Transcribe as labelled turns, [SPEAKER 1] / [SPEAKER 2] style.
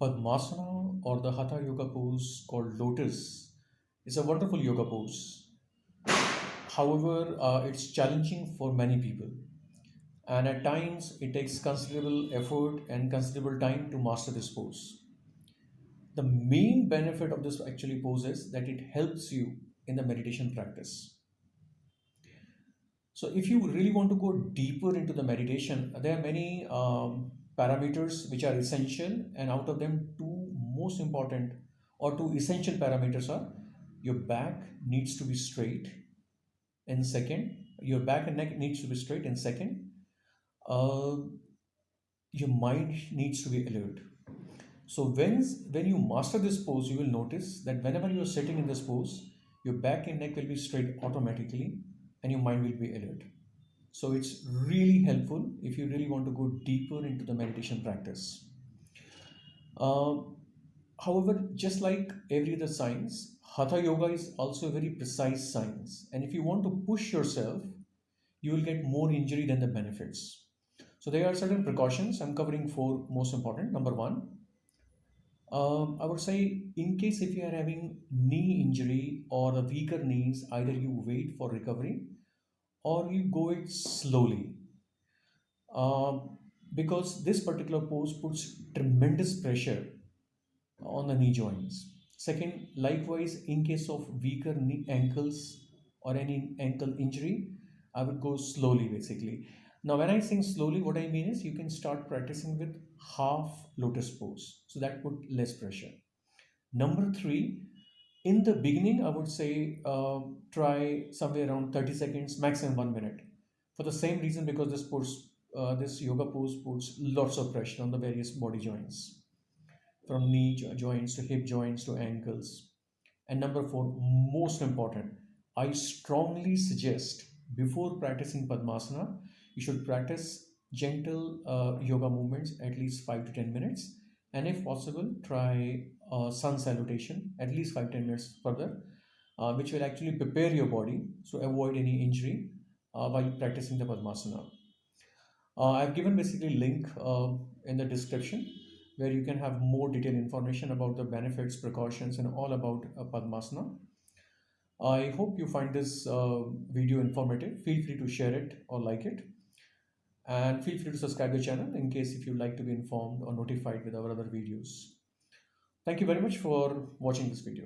[SPEAKER 1] Padmasana or the Hatha Yoga pose called Lotus is a wonderful yoga pose. However, uh, it's challenging for many people, and at times it takes considerable effort and considerable time to master this pose. The main benefit of this actually pose is that it helps you in the meditation practice. So, if you really want to go deeper into the meditation, there are many um, parameters which are essential, and out of them, two most important or two essential parameters are your back needs to be straight, and second, your back and neck needs to be straight, and second, uh, your mind needs to be alert. So when when you master this pose, you will notice that whenever you are sitting in this pose, your back and neck will be straight automatically, and your mind will be alert. So it's really helpful if you really want to go deeper into the meditation practice. Uh, however, just like every other science, Hatha Yoga is also a very precise science. And if you want to push yourself, you will get more injury than the benefits. So there are certain precautions. I'm covering four most important. Number one, um, I would say in case if you are having knee injury or the weaker knees, either you wait for recovery or you go it slowly. Um, because this particular pose puts tremendous pressure on the knee joints. Second likewise in case of weaker knee ankles or any ankle injury i would go slowly basically. Now when i sing slowly what i mean is you can start practicing with half lotus pose. So that put less pressure. Number three in the beginning, I would say uh, try somewhere around 30 seconds, maximum one minute. For the same reason, because this puts uh, this yoga pose puts lots of pressure on the various body joints, from knee joints to hip joints to ankles. And number four, most important, I strongly suggest before practicing Padmasana, you should practice gentle uh, yoga movements at least 5 to 10 minutes and if possible try uh, sun salutation at least 5-10 minutes further uh, which will actually prepare your body so avoid any injury uh, while practicing the Padmasana. Uh, I've given basically link uh, in the description where you can have more detailed information about the benefits, precautions and all about uh, Padmasana. I hope you find this video informative. Feel free to share it or like it and feel free to subscribe the channel in case if you'd like to be informed or notified with our other videos. Thank you very much for watching this video.